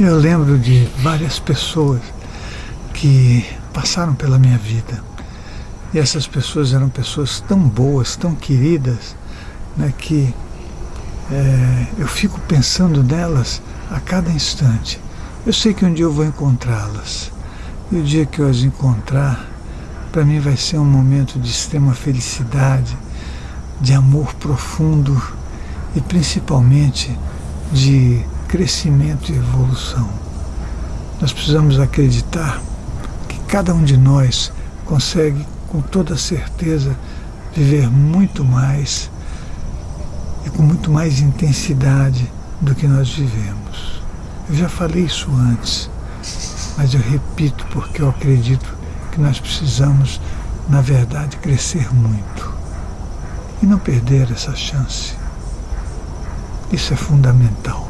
Eu lembro de várias pessoas que passaram pela minha vida. E essas pessoas eram pessoas tão boas, tão queridas, né, que é, eu fico pensando nelas a cada instante. Eu sei que um dia eu vou encontrá-las. E o dia que eu as encontrar, para mim vai ser um momento de extrema felicidade, de amor profundo e principalmente de crescimento e evolução. Nós precisamos acreditar que cada um de nós consegue com toda certeza viver muito mais e com muito mais intensidade do que nós vivemos. Eu já falei isso antes, mas eu repito porque eu acredito que nós precisamos, na verdade, crescer muito e não perder essa chance. Isso é fundamental.